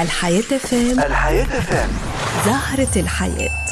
الحياة فام الحياة فام زهرة الحياة.